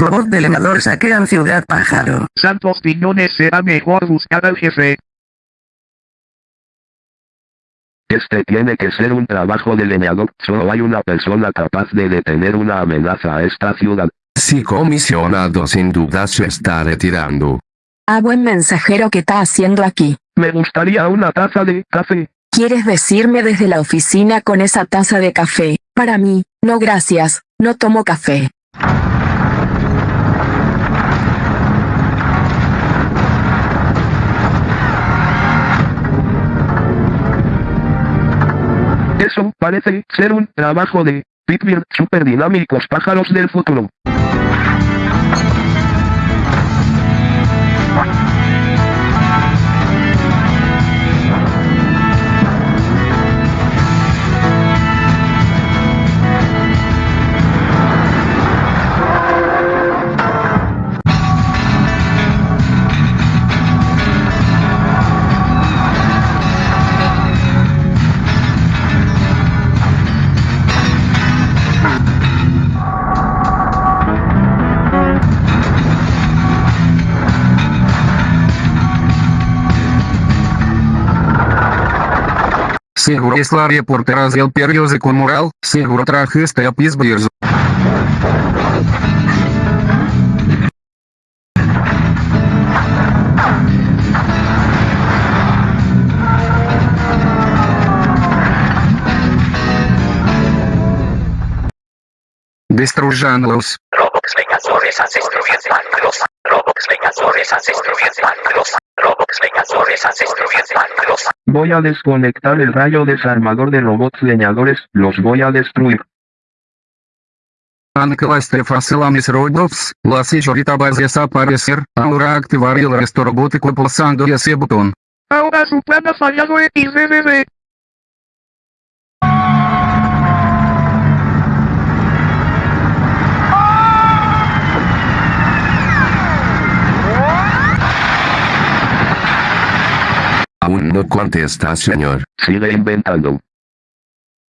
Robot de leñador saquean Ciudad Pájaro. Santos piñones será mejor buscar al jefe. Este tiene que ser un trabajo de leñador. Solo hay una persona capaz de detener una amenaza a esta ciudad. Sí, comisionado sin duda se está retirando. Ah, buen mensajero, ¿qué está haciendo aquí? Me gustaría una taza de café. ¿Quieres decirme desde la oficina con esa taza de café? Para mí, no gracias, no tomo café. Parece ser un trabajo de Pitbull super dinámicos pájaros del futuro. Seguro es la reportera del periódico Moral, seguro trajiste a Pittsburgh. Destruyanlos. Robux Vengadores Ancestros Malos. Robux Vengadores Ancestros Malos. Robux Vengadores Ancestros Malos. Voy a desconectar el rayo desarmador de robots leñadores, los voy a destruir. Anclaste fácil a mis robots, las hecho ahorita vas a desaparecer, ahora activar el resto robótico pulsando ese botón. Ahora su plan ha fallado XDDD. Aún no contesta señor. Sigue inventando.